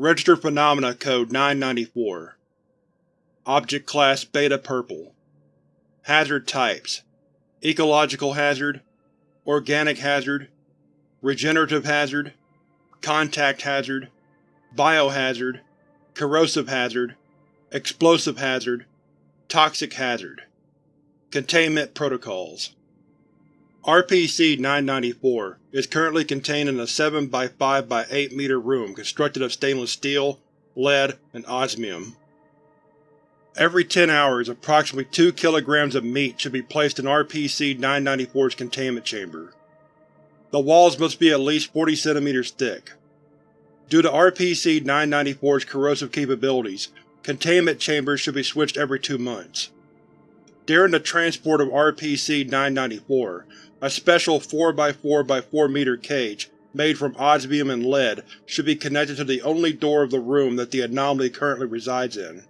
Registered Phenomena Code 994 Object Class Beta Purple. Hazard Types. Ecological Hazard. Organic Hazard. Regenerative Hazard. Contact Hazard. Biohazard. Corrosive Hazard. Explosive Hazard. Toxic Hazard. Containment Protocols RPC-994 is currently contained in a 7 by 5 by 8 meter room constructed of stainless steel, lead, and osmium. Every 10 hours, approximately 2 kilograms of meat should be placed in RPC-994's containment chamber. The walls must be at least 40 cm thick. Due to RPC-994's corrosive capabilities, containment chambers should be switched every two months. During the transport of RPC-994, a special 4x4x4 meter cage, made from osmium and lead, should be connected to the only door of the room that the anomaly currently resides in.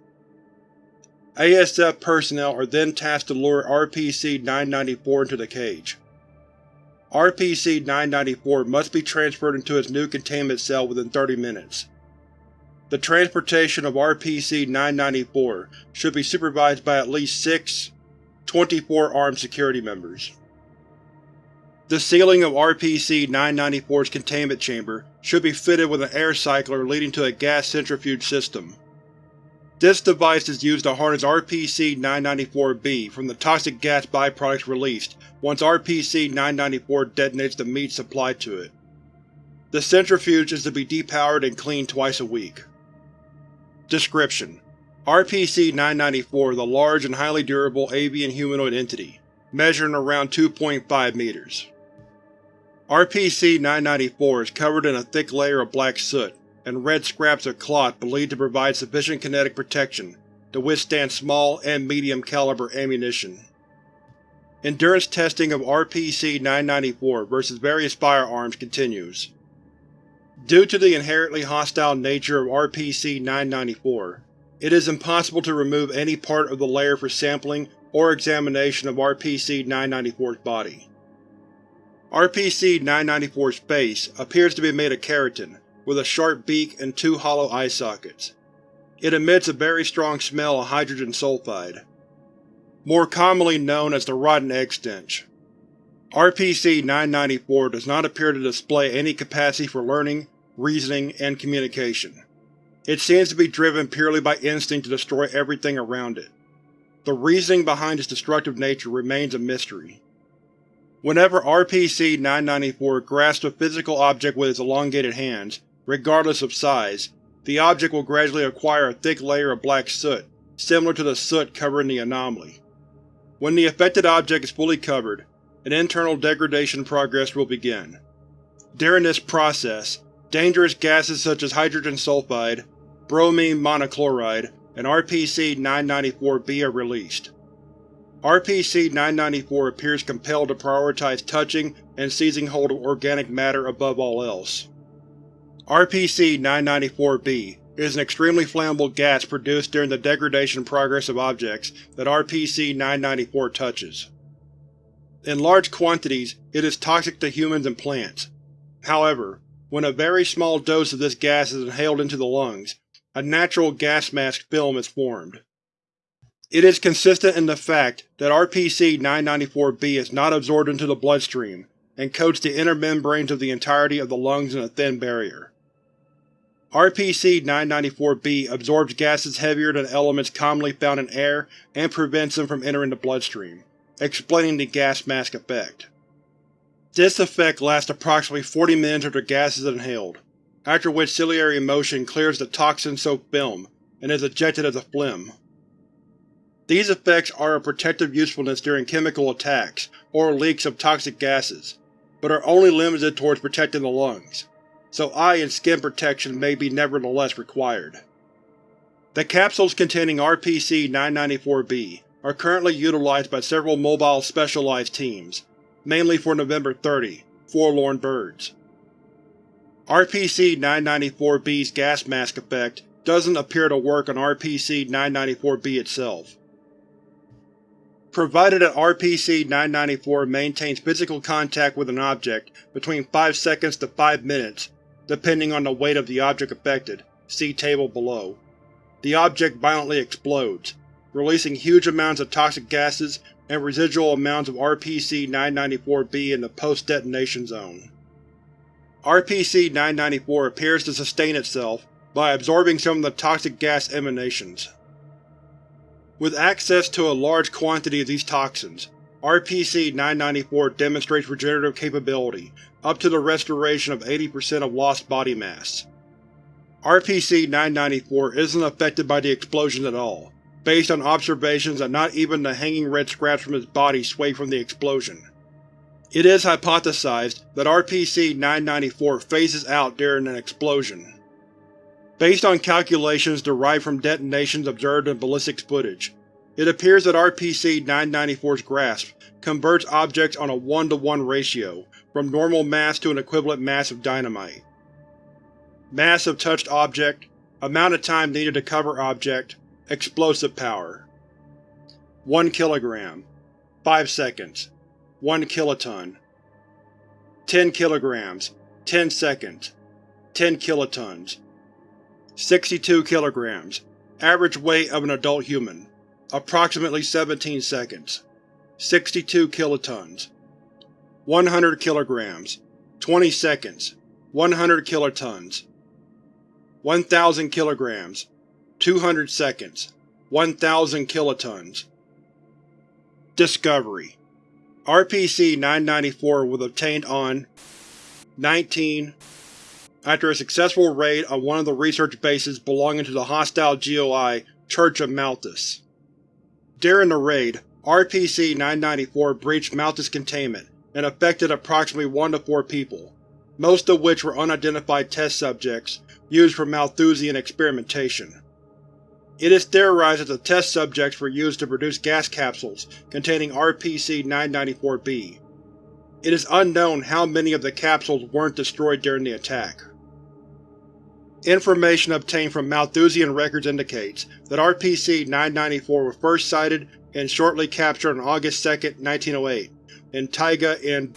ASF personnel are then tasked to lure RPC-994 into the cage. RPC-994 must be transferred into its new containment cell within 30 minutes. The transportation of RPC-994 should be supervised by at least six 24 armed security members. The ceiling of RPC-994's containment chamber should be fitted with an air cycler leading to a gas centrifuge system. This device is used to harness RPC-994-B from the toxic gas byproducts released once RPC-994 detonates the meat supplied to it. The centrifuge is to be depowered and cleaned twice a week. Description: RPC-994 is a large and highly durable avian humanoid entity, measuring around 2.5 meters. RPC-994 is covered in a thick layer of black soot and red scraps of cloth believed to provide sufficient kinetic protection to withstand small and medium-caliber ammunition. Endurance testing of RPC-994 versus various firearms continues. Due to the inherently hostile nature of RPC-994, it is impossible to remove any part of the layer for sampling or examination of RPC-994's body. RPC-994's face appears to be made of keratin, with a sharp beak and two hollow eye sockets. It emits a very strong smell of hydrogen sulfide, more commonly known as the rotten egg stench. RPC-994 does not appear to display any capacity for learning, reasoning, and communication. It seems to be driven purely by instinct to destroy everything around it. The reasoning behind its destructive nature remains a mystery. Whenever RPC-994 grasps a physical object with its elongated hands, regardless of size, the object will gradually acquire a thick layer of black soot, similar to the soot covering the anomaly. When the affected object is fully covered, an internal degradation progress will begin. During this process, dangerous gases such as hydrogen sulfide, bromine monochloride, and RPC-994-B are released. RPC-994 appears compelled to prioritize touching and seizing hold of organic matter above all else. RPC-994-B is an extremely flammable gas produced during the degradation progress of objects that RPC-994 touches. In large quantities, it is toxic to humans and plants. However, when a very small dose of this gas is inhaled into the lungs, a natural gas mask film is formed. It is consistent in the fact that RPC-994-B is not absorbed into the bloodstream, and coats the inner membranes of the entirety of the lungs in a thin barrier. RPC-994-B absorbs gases heavier than elements commonly found in air and prevents them from entering the bloodstream, explaining the gas mask effect. This effect lasts approximately 40 minutes after gas is inhaled, after which ciliary motion clears the toxin-soaked film and is ejected as a phlegm. These effects are of protective usefulness during chemical attacks or leaks of toxic gases, but are only limited towards protecting the lungs, so eye and skin protection may be nevertheless required. The capsules containing RPC-994-B are currently utilized by several mobile specialized teams, mainly for November 30, Forlorn Birds. RPC-994-B's gas mask effect doesn't appear to work on RPC-994-B itself. Provided that RPC-994 maintains physical contact with an object between 5 seconds to 5 minutes, depending on the weight of the object affected, see table below. The object violently explodes, releasing huge amounts of toxic gases and residual amounts of RPC-994-B in the post-detonation zone. RPC-994 appears to sustain itself by absorbing some of the toxic gas emanations. With access to a large quantity of these toxins, RPC-994 demonstrates regenerative capability up to the restoration of 80% of lost body mass. RPC-994 isn't affected by the explosion at all, based on observations that not even the hanging red scraps from its body sway from the explosion. It is hypothesized that RPC-994 phases out during an explosion. Based on calculations derived from detonations observed in ballistics footage, it appears that RPC-994's grasp converts objects on a 1 to 1 ratio from normal mass to an equivalent mass of dynamite. Mass of touched object, amount of time needed to cover object, explosive power. 1 kg 5 seconds 1 kiloton 10 kg 10 seconds 10 kilotons 62 kg Average weight of an adult human approximately 17 seconds. 62 kilotons. 100 kg 20 seconds. 100 kilotons. 1000 kg 200 seconds. 1000 kilotons. Discovery. RPC-994 was obtained on 19 after a successful raid on one of the research bases belonging to the hostile GOI Church of Malthus. During the raid, RPC-994 breached Malthus containment and affected approximately 1 to 4 people, most of which were unidentified test subjects used for Malthusian experimentation. It is theorized that the test subjects were used to produce gas capsules containing RPC-994-B. It is unknown how many of the capsules weren't destroyed during the attack. Information obtained from Malthusian records indicates that RPC-994 was first sighted and shortly captured on August 2, 1908, in taiga in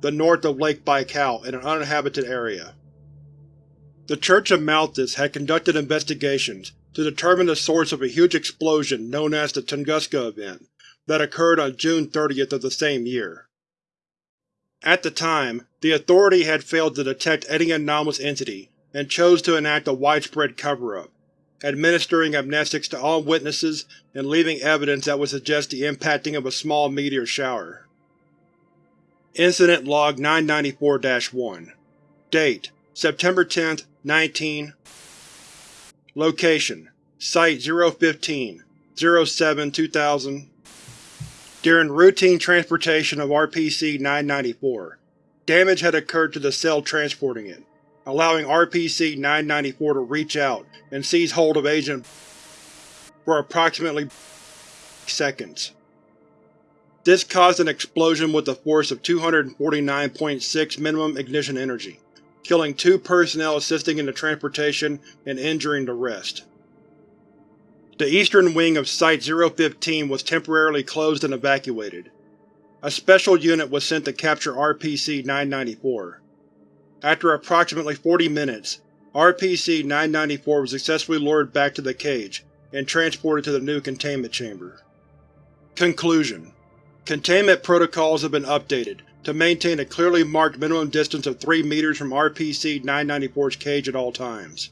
the north of Lake Baikal in an uninhabited area. The Church of Malthus had conducted investigations to determine the source of a huge explosion known as the Tunguska Event that occurred on June 30th of the same year. At the time, the Authority had failed to detect any anomalous entity and chose to enact a widespread cover-up, administering amnestics to all witnesses and leaving evidence that would suggest the impacting of a small meteor shower. Incident Log 994-1 Date: September 10, 19 Location: Site 015 07 2000 During routine transportation of RPC-994, damage had occurred to the cell transporting it, allowing RPC-994 to reach out and seize hold of Agent for approximately seconds. This caused an explosion with a force of 249.6 minimum ignition energy, killing two personnel assisting in the transportation and injuring the rest. The eastern wing of Site-015 was temporarily closed and evacuated. A special unit was sent to capture RPC-994. After approximately 40 minutes, RPC-994 was successfully lured back to the cage and transported to the new containment chamber. Conclusion Containment protocols have been updated to maintain a clearly marked minimum distance of 3 meters from RPC-994's cage at all times.